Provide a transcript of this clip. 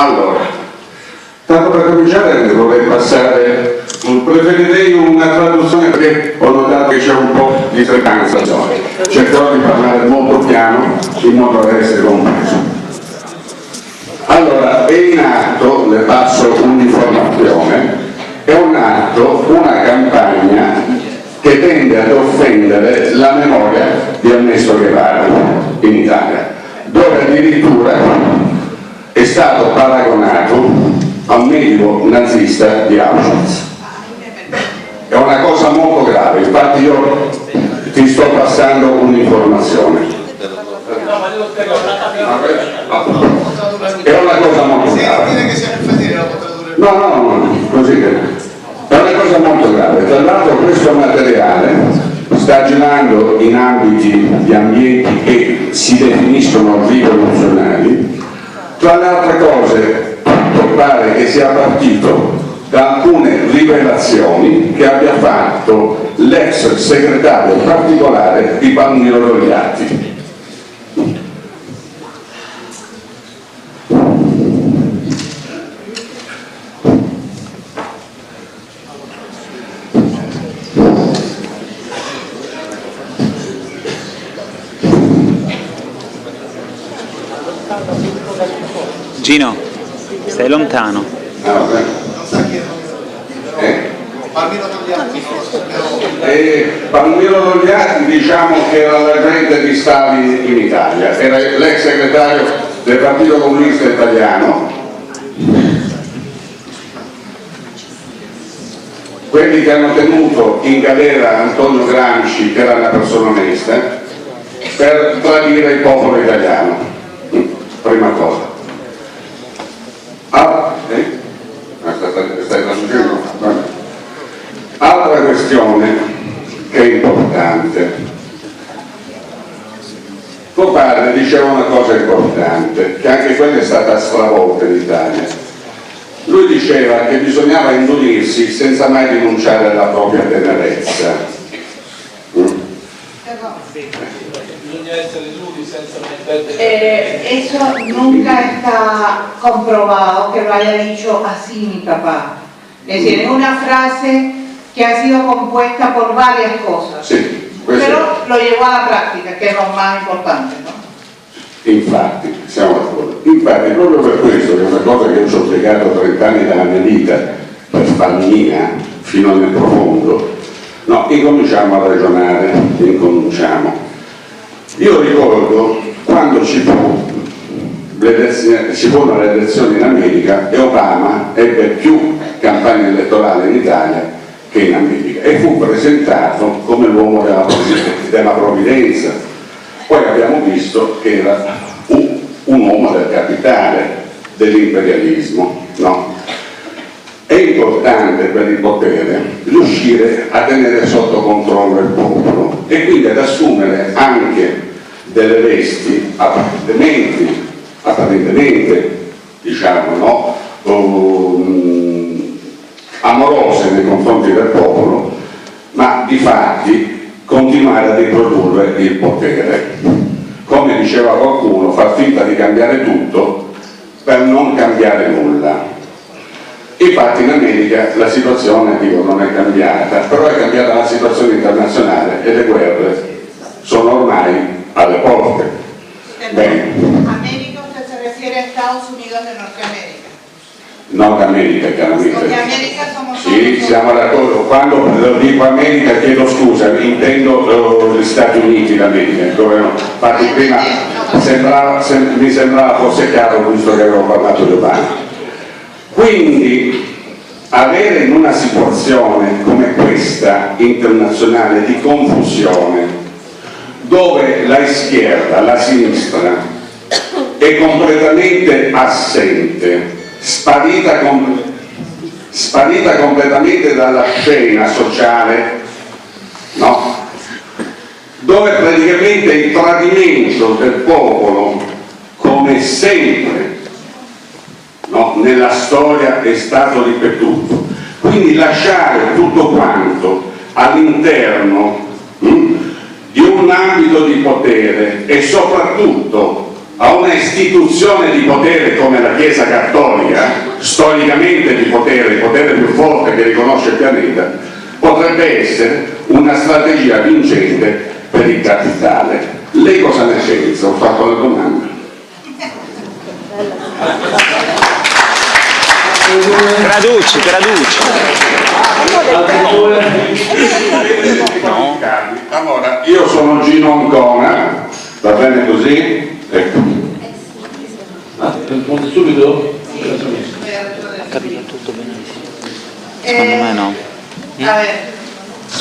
Allora, tanto per cominciare vorrei passare, preferirei una traduzione perché ho notato che c'è un po' di frequenza, cercherò di parlare molto piano in modo da essere compreso. Allora, è in atto, le passo un'informazione, è un atto, una campagna che tende ad offendere la memoria di Ernesto Guevara in Italia, dove addirittura stato paragonato a un medico nazista di Auschwitz. È una cosa molto grave, infatti io ti sto passando un'informazione. È una cosa molto grave. No, no, no, così che è una cosa molto grave. Tra l'altro questo materiale sta girando in ambiti di ambienti che si definiscono rivoluzionari. Tra le altre cose, pare che sia partito da alcune rivelazioni che abbia fatto l'ex segretario particolare di Palmiro Rogliatti Gino, stai lontano. Eh? Palmiro Togliatti diciamo che era l'agente di Stalin in Italia, era l'ex segretario del Partito Comunista Italiano. Quelli che hanno tenuto in galera Antonio Gramsci, che era una persona onesta, per tradire il popolo italiano. Prima cosa. Ah, eh? Traducendo? Altra questione che è importante. Tuo padre diceva una cosa importante, che anche quella è stata stravolta in Italia. Lui diceva che bisognava indunirsi senza mai rinunciare alla propria tenerezza. Mm? Bisogna essere duri senza mettere... Eh, eso nunca está comprobado que lo haya dicho así mi papá. Es decir, es una frase que ha sido compuesta por varias cosas. Sì, questo Pero lo llevó a la práctica, que es lo más importante, ¿no? Infatti, siamo d'accordo. Infatti, proprio per questo, che è una cosa che io ci ho spiegato 30 anni della mia vita, per farmi mia, fino nel profondo, no, incominciamo a ragionare, incominciamo. Io ricordo quando ci fu ci furono le elezioni in America e Obama ebbe più campagne elettorali in Italia che in America e fu presentato come l'uomo della, provvidenza- della provvidenza. Poi abbiamo visto che era un, un uomo del capitale, dell'imperialismo. No? È importante per il potere riuscire a tenere sotto controllo il popolo assumere anche delle vesti apparentemente, apparentemente diciamo, no? Um, amorose nei confronti del popolo, ma di fatti continuare a riprodurre il potere. Come diceva qualcuno, far finta di cambiare tutto per non cambiare nulla. Infatti in America la situazione dico, non è cambiata, però è cambiata la situazione internazionale e le guerre Nord America chiaramente. Sì, siamo d'accordo. Quando dico America chiedo scusa, intendo eh, gli Stati Uniti d'America. dove no. Infatti prima sembrava- sem- mi sembrava fosse chiaro visto che avevo parlato di Obama. Quindi avere in una situazione come questa internazionale di confusione, dove la schierda, la sinistra, è completamente assente, sparita, com- sparita completamente dalla scena sociale, no? dove praticamente il tradimento del popolo, come sempre no? nella storia è stato ripetuto. Quindi lasciare tutto quanto all'interno mm, di un ambito di potere e soprattutto a una istituzione di potere come la Chiesa Cattolica, storicamente di potere, il potere più forte che riconosce il pianeta, potrebbe essere una strategia vincente per il capitale. Lei cosa ne pensa? Ho fatto la domanda. Traduci, traduci. No. Allora, io sono Gino Ancona, va bene così? Ecco. Ah, risponde subito? Ho capito tutto benissimo. Eh, Secondo me no. A ver,